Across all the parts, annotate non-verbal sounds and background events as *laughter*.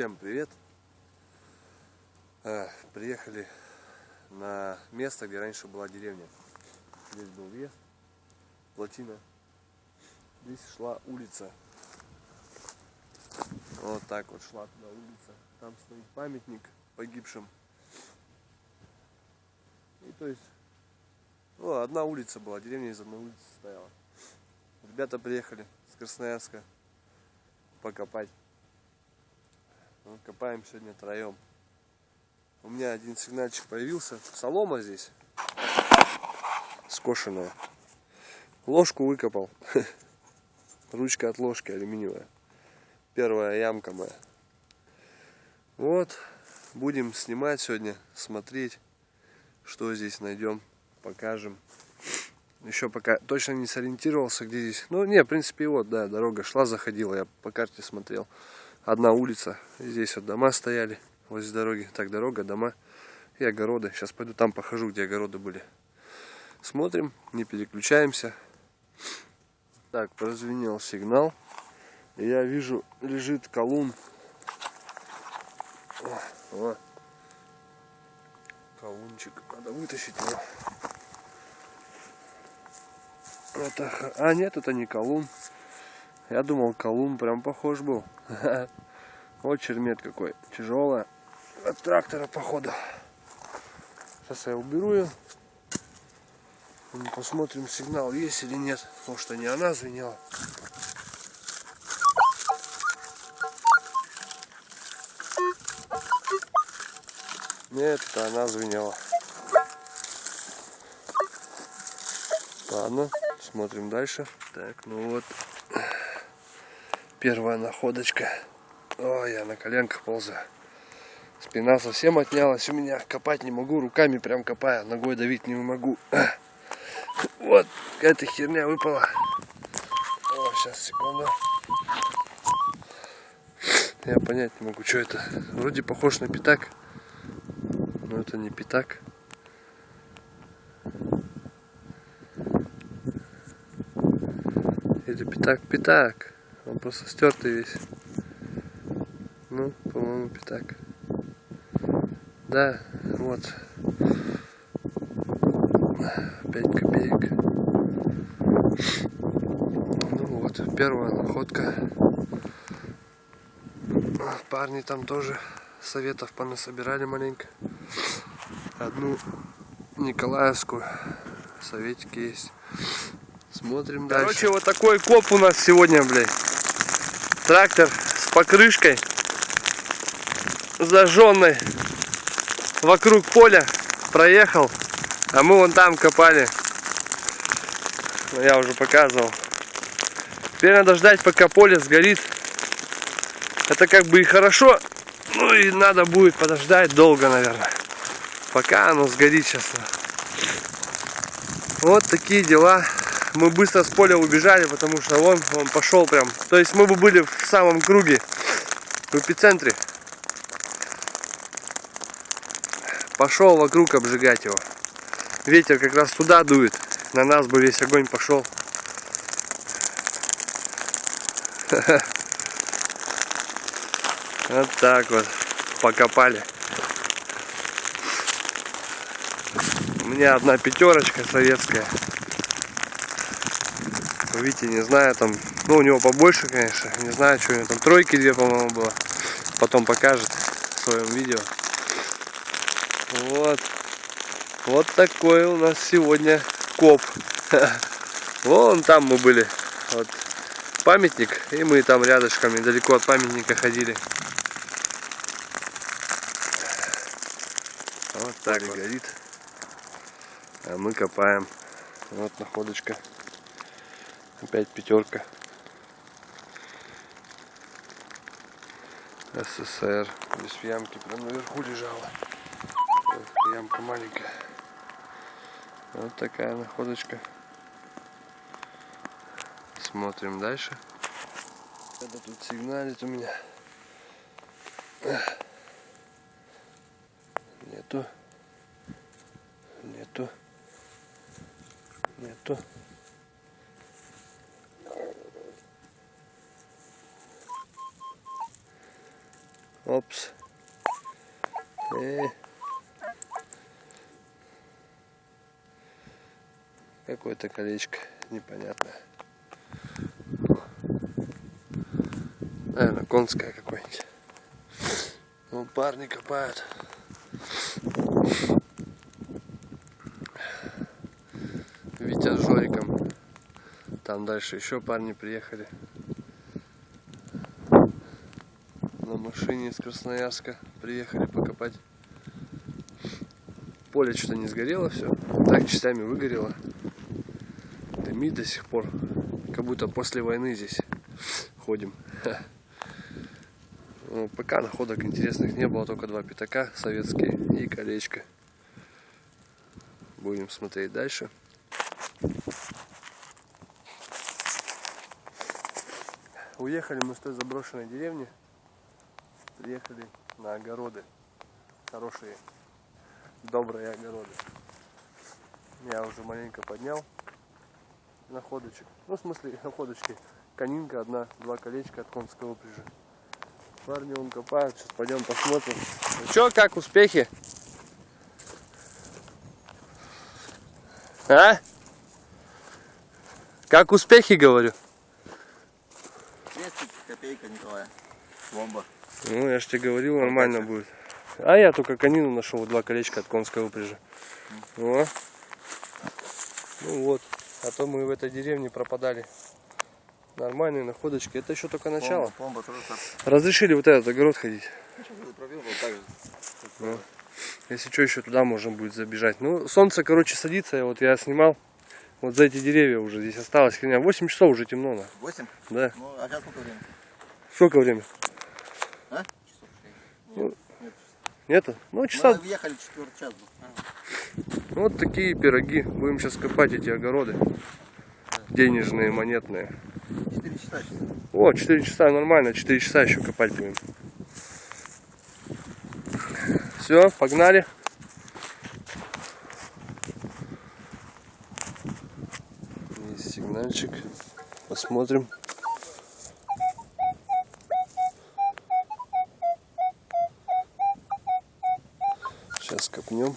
Всем привет! А, приехали на место, где раньше была деревня. Здесь был въезд, плотина. Здесь шла улица. Вот так вот шла туда улица. Там стоит памятник погибшим. И то есть, ну, одна улица была, деревня из одной улицы стояла. Ребята приехали с Красноярска покопать. Ну, копаем сегодня троем. У меня один сигнальчик появился. Солома здесь. Скошенная. Ложку выкопал. *laughs* Ручка от ложки алюминиевая. Первая ямка моя. Вот. Будем снимать сегодня, смотреть, что здесь найдем, покажем. Еще пока точно не сориентировался, где здесь. Ну, не, в принципе, вот, да, дорога шла, заходила. Я по карте смотрел одна улица. Здесь вот дома стояли возле дороги. Так, дорога, дома и огороды. Сейчас пойду там похожу, где огороды были. Смотрим, не переключаемся. Так, прозвенел сигнал. Я вижу, лежит колун. О, о. Колунчик. Надо вытащить его. Это... А, нет, это не колун. Я думал, колун прям похож был. *laughs* Вот чермет какой. Тяжелая. От трактора, походу. Сейчас я уберу ее. Посмотрим, сигнал есть или нет. Потому что не она звенела. Нет, это она звенела. Ладно, смотрим дальше. Так, ну вот Первая находочка. Ой, я на коленках ползаю. Спина совсем отнялась у меня. Копать не могу, руками прям копаю. Ногой давить не могу. *clears throat* Вот, какая-то херня выпала. О, сейчас, секунду. Я понять не могу, что это. Вроде похож на пятак. Но это не пятак. Или пятак-пятак. Он просто стертый весь. Ну, по-моему, пятак. Да, вот. 5 копеек. Ну вот, первая находка. Парни там тоже советов понасобирали маленько. Одну Николаевскую. Советики есть. Смотрим Короче, дальше. Короче, вот такой коп у нас сегодня, блядь. Трактор с покрышкой. Зажженной. Вокруг поля проехал. А мы вон там копали. Я уже показывал. Теперь надо ждать, пока поле сгорит. Это как бы и хорошо. Ну и надо будет подождать долго, наверное. Пока оно сгорит сейчас. Вот такие дела мы быстро с поля убежали, потому что он, он пошел прям. То есть мы бы были в самом круге, в эпицентре. Пошел вокруг обжигать его. Ветер как раз туда дует. На нас бы весь огонь пошел. *laughs* Вот так вот покопали. У меня одна пятерочка советская. Видите, не знаю, там, ну у него побольше, конечно, не знаю, что у него там, тройки две, по-моему, было. Потом покажет в своем видео. Вот. Вот такой у нас сегодня коп. *laughs* Вон там мы были. Вот памятник. И мы там рядышком, недалеко от памятника ходили. Вот так вот. горит. А мы копаем. Вот находочка. Опять пятерка. СССР. Здесь в ямке прям наверху лежала. Ямка маленькая. Вот такая находочка. Смотрим дальше. Это тут сигналит у меня. Нету. Нету. Нету. Опс. Э. Какое-то колечко непонятное. Наверное, конское какое-нибудь. Ну, парни копают. Витя с Жориком. Там дальше еще парни приехали. На машине из Красноярска приехали покопать. Поле что-то не сгорело все. Так частями выгорело. Дымит до сих пор. Как будто после войны здесь ходим. Ну, пока находок интересных не было, только два пятака советские и колечко. Будем смотреть дальше. Уехали мы с той заброшенной деревни. Приехали на огороды. Хорошие, добрые огороды. Я уже маленько поднял находочек. Ну, в смысле, находочки. Конинка одна, два колечка от конского упряжи. Парни он копают, сейчас пойдем посмотрим. Ну что, как успехи? А? Как успехи, говорю? 200 копейка, Николай. Бомба. Ну, я же тебе говорил, нормально будет. А я только конину нашел, два колечка от конской упряжи. О. Ну вот. А то мы в этой деревне пропадали. Нормальные находочки. Это еще только начало. Бомба, бомба тоже. Разрешили вот этот огород ходить. Сейчас я пробил, вот так же. Ну, Если что, еще туда можно будет забежать. Ну, солнце, короче, садится. Вот я снимал. Вот за эти деревья уже здесь осталось херня. 8 часов уже темно. На. 8? Да. Ну, а сейчас сколько времени? Сколько времени? А? Часов шесть. Ну, Нет, нет. Нету? Ну, Мы часа. въехали четвертый час. был. Ну, Вот такие пироги. Будем сейчас копать эти огороды. Денежные, монетные. Четыре часа сейчас. О, 4 часа нормально. 4 часа еще копать будем. Все, погнали. Есть сигнальчик. Посмотрим. Сейчас копнем.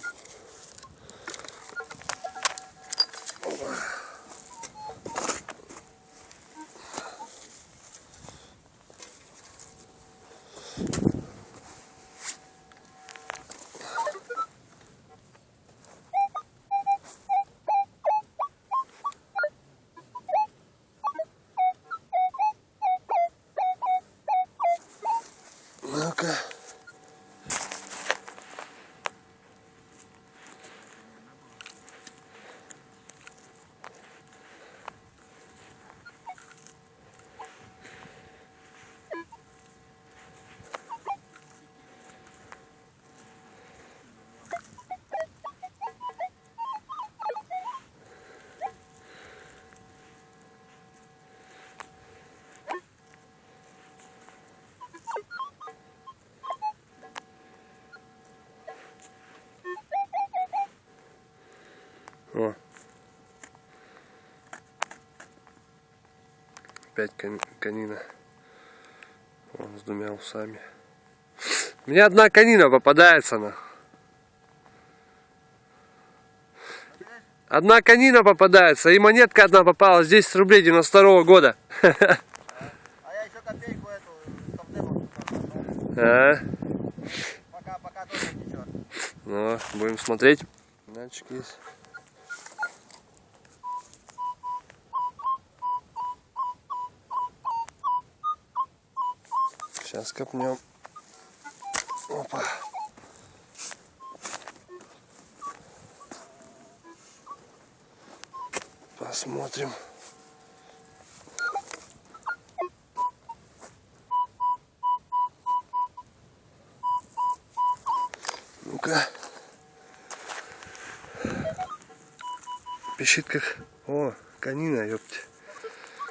Ну-ка. О. Опять кон- конина. Он с двумя усами. Мне одна конина попадается на. Одна конина попадается, и монетка одна попалась, 10 рублей 92 года. А я еще копейку эту. *laughs* А, Пока, пока тоже ничего. ну, будем смотреть. Датчик есть. Сейчас копнем. Опа. Посмотрим. Ну-ка. Пищит как... О, конина, ёпти.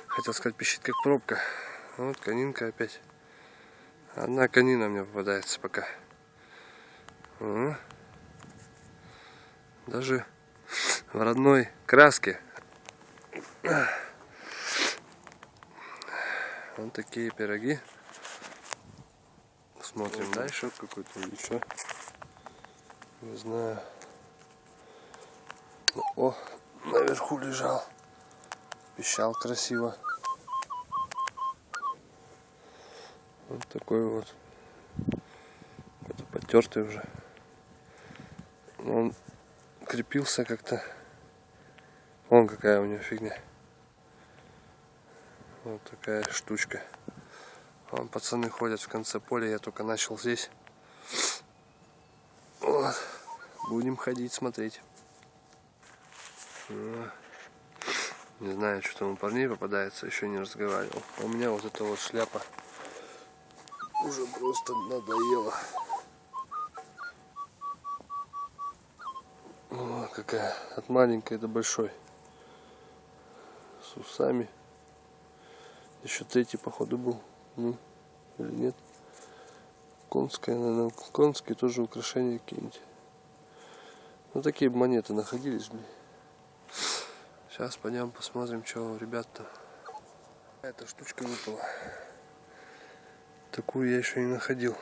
Хотел сказать, пищит как пробка. Вот конинка опять. Одна конина мне попадается пока. О. Даже в родной краске. Вот такие пироги. Смотрим дальше какой-то или что. Не знаю. О, наверху лежал. Пищал красиво. Вот такой вот. Какой-то потертый уже. Он крепился как-то. Вон какая у него фигня. Вот такая штучка. Вон пацаны ходят в конце поля, я только начал здесь. Вот. Будем ходить, смотреть. Ну, Не знаю, что там у парней попадается, еще не разговаривал. А у меня вот эта вот шляпа уже просто надоела. О, какая от маленькой до большой. С усами. Еще третий, походу, был. Ну, или нет. Конская, наверное, конские тоже украшения какие-нибудь. Ну, такие монеты находились, блин. Сейчас пойдем посмотрим, что у ребят-то. Эта штучка выпала. Такую я еще не находил.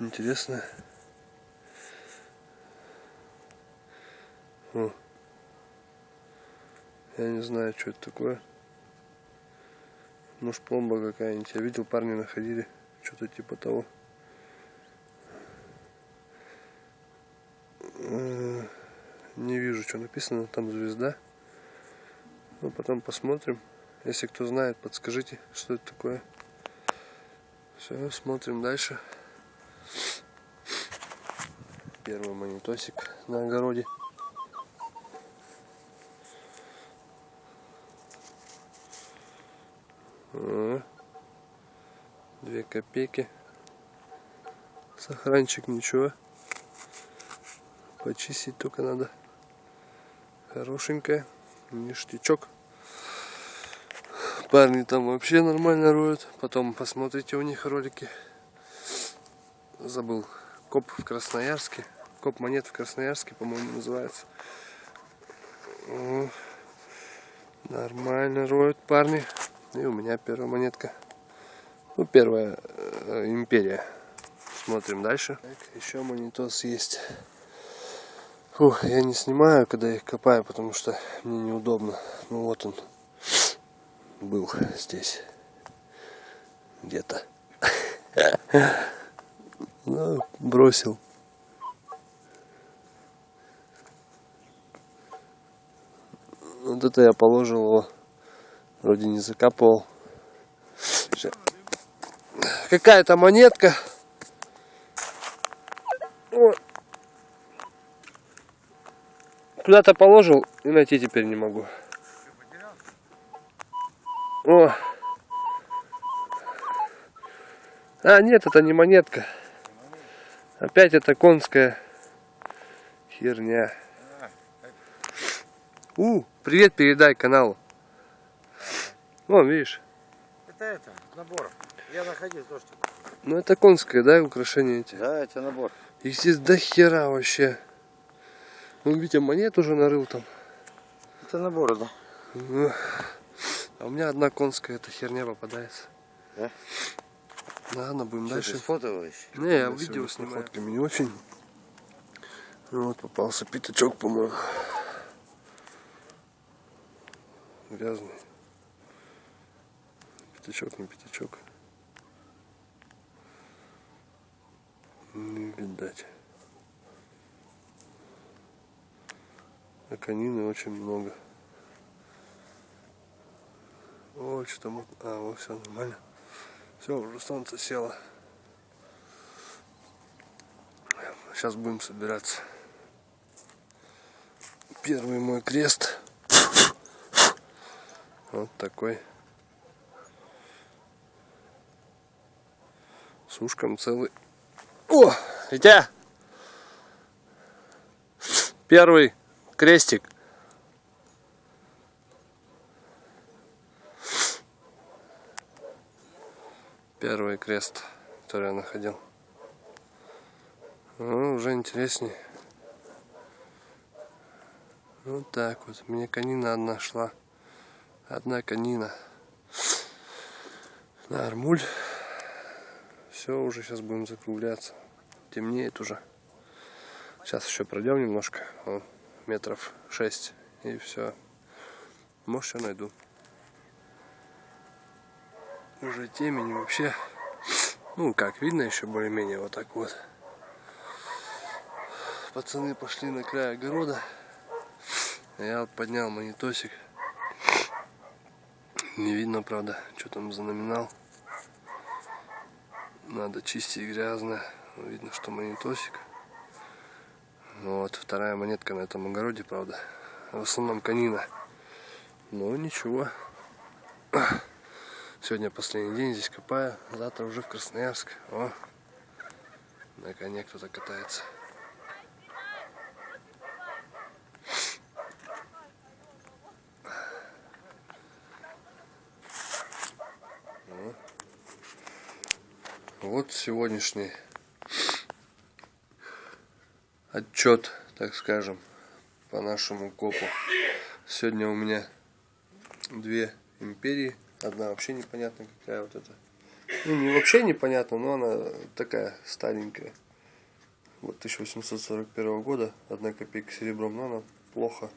Интересно. О. Я не знаю, что это такое. Может пломба какая-нибудь. Я видел, парни находили. Что-то типа того. Э, Не вижу, что написано. Там звезда. Ну, потом посмотрим. Если кто знает, подскажите, что это такое. Все, смотрим дальше. Первый монитосик на огороде. Две копейки. Сохранчик ничего. Почистить только надо. Хорошенькая. Ништячок. Парни там вообще нормально роют. Потом посмотрите у них ролики. Забыл. Коп в Красноярске. Коп монет в Красноярске, по-моему, называется. О, Нормально роют парни. И у меня первая монетка. Ну, первая э, империя. Смотрим дальше. Так, еще монитос есть. Фух, я не снимаю, когда их копаю, потому что мне неудобно. Ну вот он был здесь. Где-то. Ну, бросил. Вот это я положил его. Вроде не закапывал. Какая-то монетка. Куда-то положил и найти теперь не могу. О. А, нет, это не монетка. Опять это конская херня. У, привет передай каналу. Вон, видишь. Это это, набор. Я находил то, что... Ну это конское, да, украшения эти? Да, это набор. Их здесь до хера вообще. Ну, Витя монет уже нарыл там. Это набор, да. Ну, А у меня одна конская эта херня попадается. Да? Ладно, будем дальше. сфотовываешь? Не, я видео с снимаю. Фотками не очень. Ну вот попался пятачок, по-моему. Грязный. Пятачок, не пятачок. Не видать. А конины очень много. О, что там? А, вот все нормально. Все, уже солнце село. Сейчас будем собираться. Первый мой крест. Вот такой. С ушком целый. О, Витя! Первый крестик. Первый крест, который я находил. Ну, уже интереснее. Вот так вот. Мне конина одна шла. Одна конина. На армуль. Все, уже сейчас будем закругляться. Темнеет уже. Сейчас еще пройдем немножко. Вон, метров 6 и все. Может, я найду. Уже темень вообще. Ну, как видно, еще более-менее вот так вот. Пацаны пошли на край огорода. Я вот поднял монитосик. Не видно, правда, что там за номинал. Надо чистить грязно. Видно, что монитосик. Вот, вторая монетка на этом огороде, правда. В основном конина. Но ничего. Сегодня последний день здесь копаю. Завтра уже в Красноярск. О, на коне кто-то катается. Вот сегодняшний отчет, так скажем, по нашему копу. Сегодня у меня две империи. Одна вообще непонятно какая вот эта. Ну, не вообще непонятно, но она такая старенькая. Вот 1841 года, одна копейка серебром, но она плохо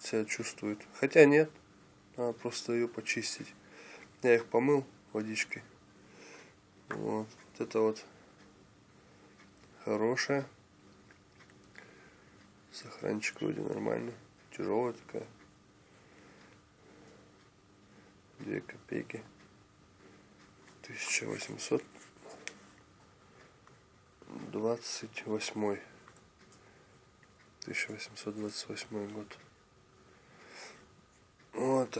себя чувствует. Хотя нет, надо просто ее почистить. Я их помыл водичкой. Вот, вот это вот хорошая. Сохранчик вроде нормальный. Тяжелая такая. Две копейки. 1800 28 1828 год вот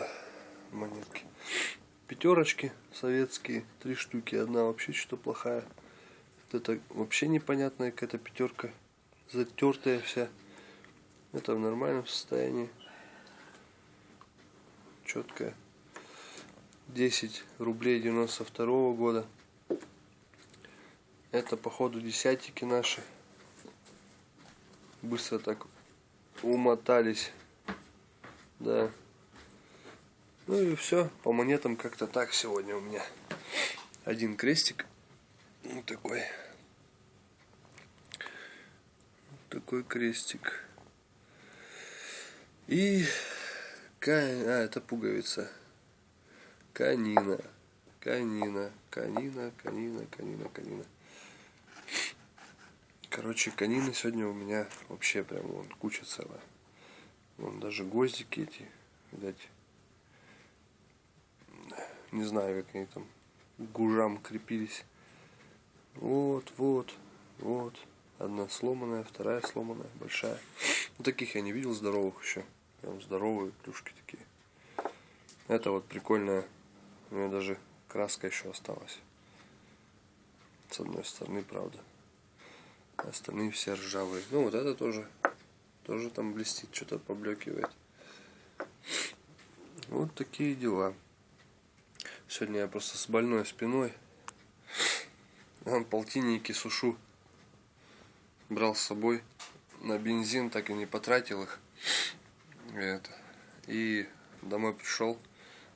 монетки пятерочки советские, три штуки. Одна вообще что-то плохая. Это вообще непонятная какая-то пятерка. Затертая вся. Это в нормальном состоянии. Четкая. 10 рублей 92 -го года. Это походу десятики наши. Быстро так умотались. Да. Ну и все, по монетам как-то так сегодня у меня. Один крестик. Вот такой. Такой крестик. И... А, это пуговица. Канина. Канина. Канина, канина, канина, канина. Короче, канины сегодня у меня вообще прям вон куча целая. Вон даже гвоздики эти, видать, не знаю, как они там гужам крепились. Вот, вот, вот. Одна сломанная, вторая сломанная, большая. Вот таких я не видел здоровых еще. Прям здоровые плюшки такие. Это вот прикольная. У меня даже краска еще осталась. С одной стороны, правда. Остальные все ржавые. Ну вот это тоже. Тоже там блестит, что-то поблекивает. Вот такие дела. Сегодня я просто с больной спиной. Там полтинники сушу. Брал с собой на бензин, так и не потратил их. Это. И домой пришел,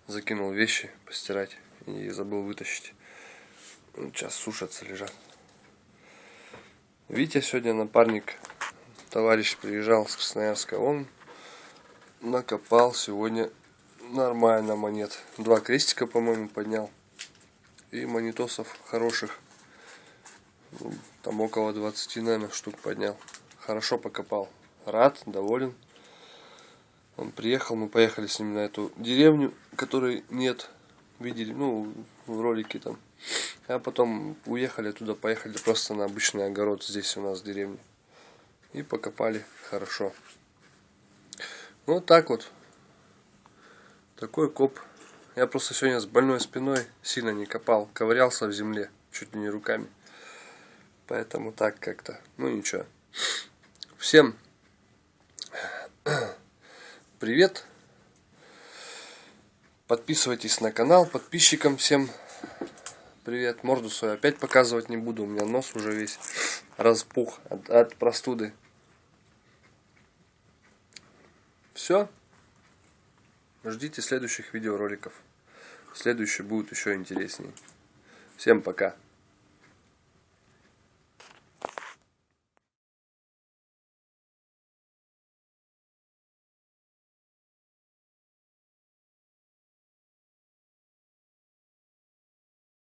закинул вещи постирать и забыл вытащить. Сейчас сушатся, лежат. Витя сегодня напарник, товарищ приезжал с Красноярска, он накопал сегодня нормально монет. Два крестика, по-моему, поднял. И монетосов хороших. Там около 20, наверное, штук поднял. Хорошо покопал. Рад, доволен. Он приехал, мы поехали с ним на эту деревню, которой нет. Видели, ну, в ролике там. А потом уехали туда, поехали просто на обычный огород здесь у нас в деревне. И покопали хорошо. Вот так вот. Такой коп. Я просто сегодня с больной спиной сильно не копал. Ковырялся в земле. Чуть ли не руками. Поэтому так как-то. Ну ничего. Всем привет. Подписывайтесь на канал. Подписчикам всем привет. Морду свою опять показывать не буду. У меня нос уже весь распух от, от простуды. Все. Ждите следующих видеороликов. Следующие будут еще интереснее. Всем пока.